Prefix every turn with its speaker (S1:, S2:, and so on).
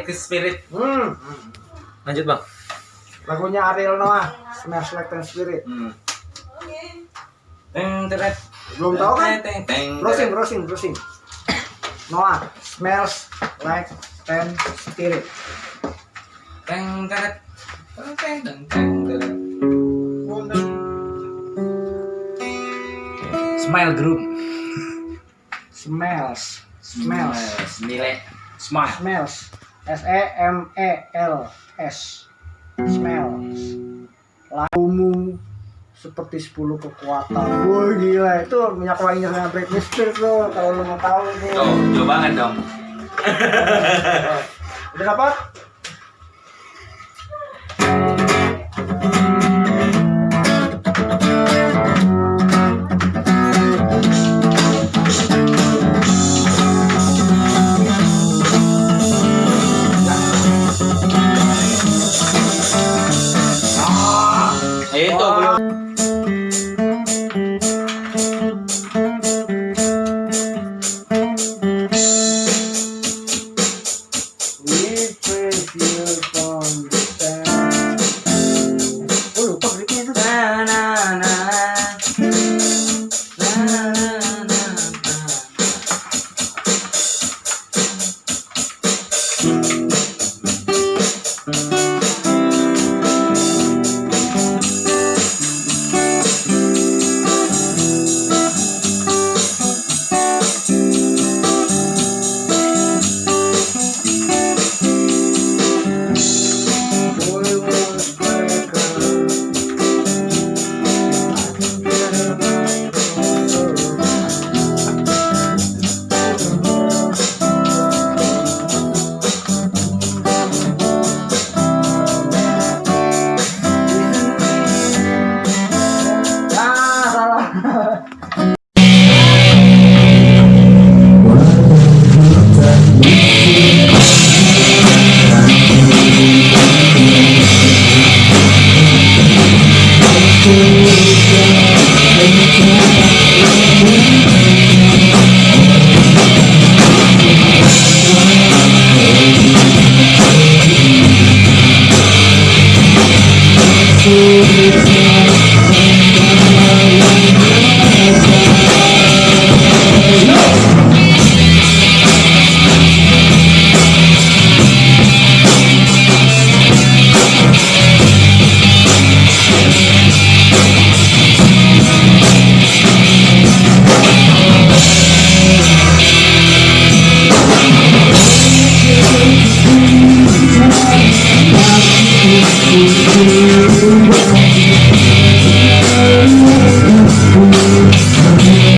S1: Alex Spirit.
S2: Hmm.
S1: Lanjut bang.
S2: Lagunya Ariel Noah, Smash Like Teen Spirit.
S1: Hmm. Teng teret.
S2: Belum tahu kan?
S1: Teng teng.
S2: Browsing, browsing, browsing. Noah, smells like Teen Spirit.
S1: Teng teret. Teng teng teng teng teret. Smile Group.
S2: Smells, smells,
S1: Nilai. Smile.
S2: smells. S E M E L S. Smells. Lagumu seperti 10 kekuatan. Wah gila, itu minyak wanginya Britney Spears tuh kalau lu mau tahu nih.
S1: Tuh, jauh banget dong.
S2: Udah dapat?